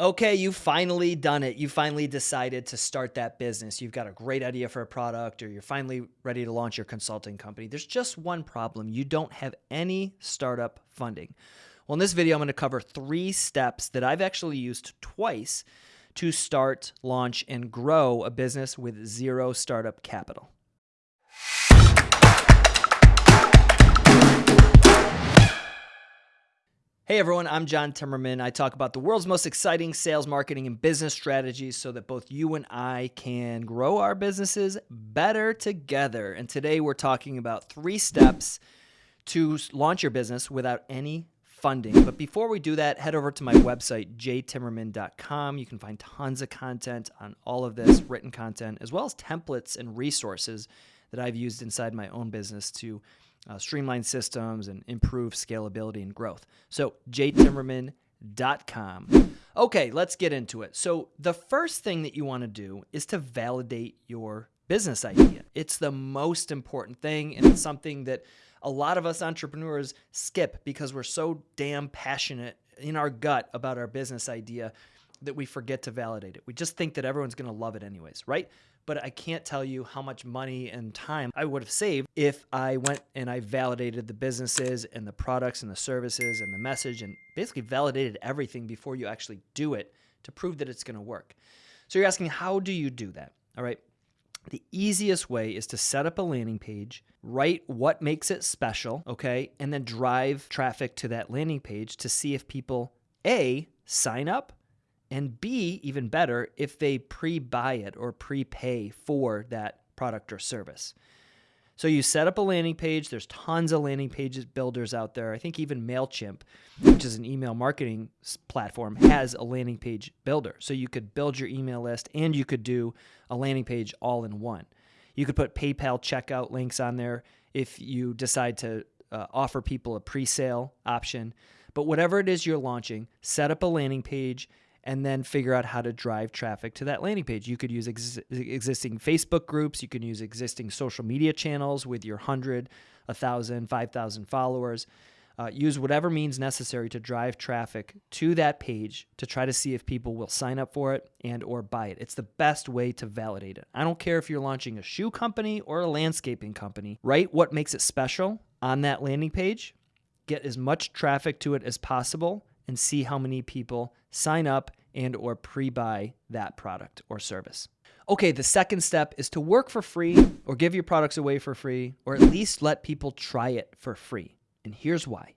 Okay, you've finally done it. You finally decided to start that business. You've got a great idea for a product or you're finally ready to launch your consulting company. There's just one problem. You don't have any startup funding. Well, in this video, I'm going to cover three steps that I've actually used twice to start, launch, and grow a business with zero startup capital. Hey everyone, I'm John Timmerman. I talk about the world's most exciting sales, marketing, and business strategies so that both you and I can grow our businesses better together. And today we're talking about three steps to launch your business without any funding. But before we do that, head over to my website, jtimmerman.com. You can find tons of content on all of this, written content, as well as templates and resources that I've used inside my own business to uh, streamline systems and improve scalability and growth. So, jtimmerman.com. Okay, let's get into it. So, the first thing that you want to do is to validate your business idea. It's the most important thing, and it's something that a lot of us entrepreneurs skip because we're so damn passionate in our gut about our business idea that we forget to validate it. We just think that everyone's going to love it anyways, right? but I can't tell you how much money and time I would have saved if I went and I validated the businesses and the products and the services and the message and basically validated everything before you actually do it to prove that it's going to work. So you're asking, how do you do that? All right. The easiest way is to set up a landing page, write what makes it special, okay, and then drive traffic to that landing page to see if people A, sign up and B, even better, if they pre buy it or prepay for that product or service. So you set up a landing page. There's tons of landing pages builders out there. I think even MailChimp, which is an email marketing platform, has a landing page builder. So you could build your email list and you could do a landing page all in one. You could put PayPal checkout links on there if you decide to uh, offer people a pre sale option. But whatever it is you're launching, set up a landing page and then figure out how to drive traffic to that landing page. You could use ex- existing Facebook groups, you can use existing social media channels with your 100, 1,000, 5,000 followers. Uh, use whatever means necessary to drive traffic to that page to try to see if people will sign up for it and or buy it. It's the best way to validate it. I don't care if you're launching a shoe company or a landscaping company. Write what makes it special on that landing page. Get as much traffic to it as possible and see how many people sign up and or pre-buy that product or service. Okay, the second step is to work for free or give your products away for free or at least let people try it for free. And here's why.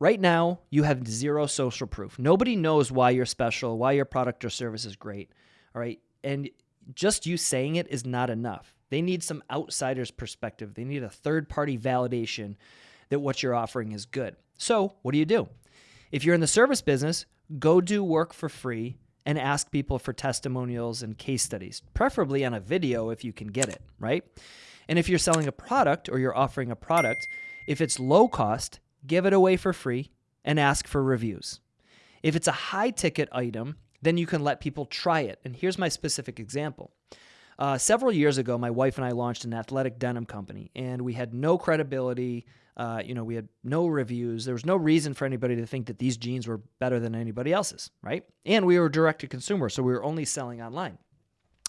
Right now, you have zero social proof. Nobody knows why you're special, why your product or service is great. All right. And just you saying it is not enough. They need some outsider's perspective. They need a third party validation that what you're offering is good. So, what do you do? If you're in the service business, go do work for free and ask people for testimonials and case studies, preferably on a video if you can get it, right? And if you're selling a product or you're offering a product, if it's low cost, give it away for free and ask for reviews. If it's a high ticket item, then you can let people try it. And here's my specific example. Uh, several years ago, my wife and I launched an athletic denim company, and we had no credibility. Uh, you know, we had no reviews. There was no reason for anybody to think that these jeans were better than anybody else's, right? And we were direct to consumer, so we were only selling online.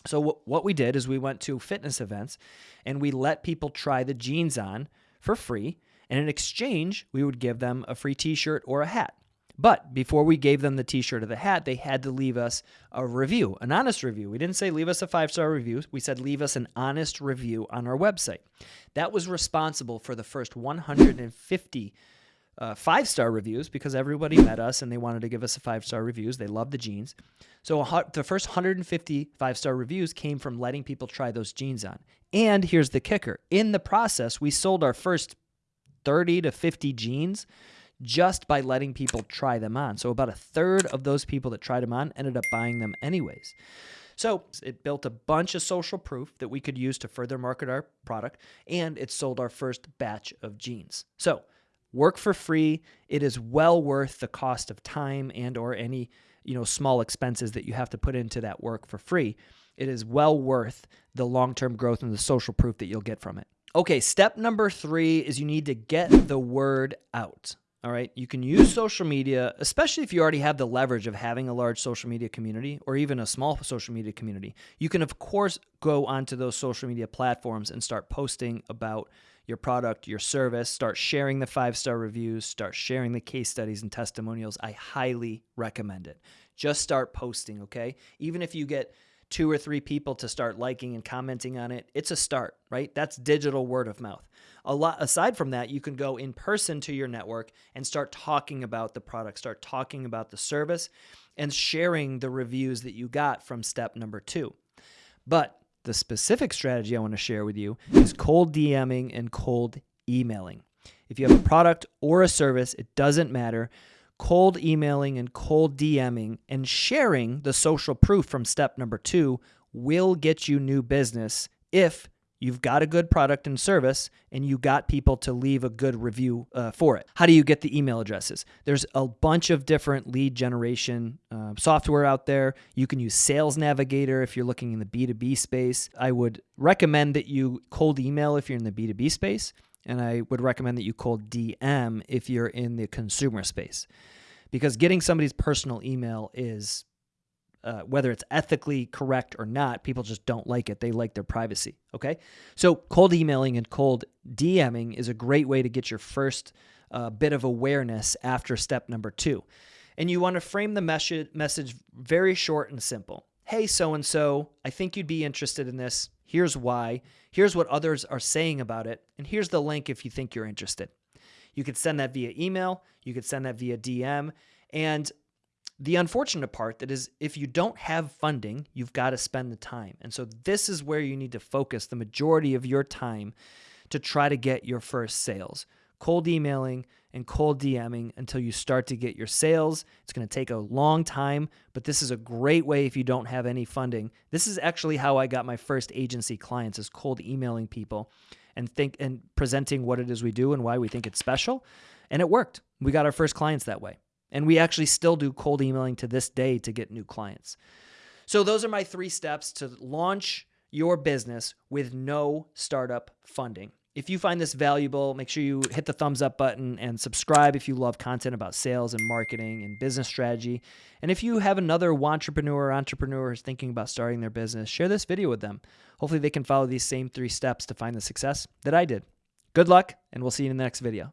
So w- what we did is we went to fitness events, and we let people try the jeans on for free. And in exchange, we would give them a free T-shirt or a hat. But before we gave them the t shirt or the hat, they had to leave us a review, an honest review. We didn't say leave us a five star review. We said leave us an honest review on our website. That was responsible for the first 150 uh, five star reviews because everybody met us and they wanted to give us a five star reviews. They loved the jeans. So the first 150 five star reviews came from letting people try those jeans on. And here's the kicker in the process, we sold our first 30 to 50 jeans just by letting people try them on. So about a third of those people that tried them on ended up buying them anyways. So it built a bunch of social proof that we could use to further market our product, and it sold our first batch of jeans. So work for free. It is well worth the cost of time and or any you know small expenses that you have to put into that work for free. It is well worth the long-term growth and the social proof that you'll get from it. Okay, step number three is you need to get the word out. All right. You can use social media, especially if you already have the leverage of having a large social media community or even a small social media community. You can, of course, go onto those social media platforms and start posting about your product, your service, start sharing the five star reviews, start sharing the case studies and testimonials. I highly recommend it. Just start posting, okay? Even if you get two or three people to start liking and commenting on it, it's a start, right? That's digital word of mouth. A lot aside from that, you can go in person to your network and start talking about the product, start talking about the service and sharing the reviews that you got from step number 2. But the specific strategy I want to share with you is cold DMing and cold emailing. If you have a product or a service, it doesn't matter cold emailing and cold DMing and sharing the social proof from step number two will get you new business if you've got a good product and service and you got people to leave a good review uh, for it. How do you get the email addresses? There's a bunch of different lead generation uh, software out there. You can use Sales Navigator if you're looking in the B2B space. I would recommend that you cold email if you're in the B2B space and I would recommend that you cold DM if you're in the consumer space. Because getting somebody's personal email is, uh, whether it's ethically correct or not, people just don't like it. They like their privacy. Okay. So, cold emailing and cold DMing is a great way to get your first uh, bit of awareness after step number two. And you want to frame the message, message very short and simple. Hey, so and so, I think you'd be interested in this. Here's why. Here's what others are saying about it. And here's the link if you think you're interested. You could send that via email, you could send that via DM. And the unfortunate part that is if you don't have funding, you've got to spend the time. And so this is where you need to focus the majority of your time to try to get your first sales. Cold emailing, and cold DMing until you start to get your sales. It's going to take a long time, but this is a great way if you don't have any funding. This is actually how I got my first agency clients is cold emailing people and think and presenting what it is we do and why we think it's special. And it worked. We got our first clients that way. And we actually still do cold emailing to this day to get new clients. So those are my 3 steps to launch your business with no startup funding. If you find this valuable, make sure you hit the thumbs up button and subscribe if you love content about sales and marketing and business strategy. And if you have another entrepreneur or entrepreneur who's thinking about starting their business, share this video with them. Hopefully, they can follow these same three steps to find the success that I did. Good luck, and we'll see you in the next video.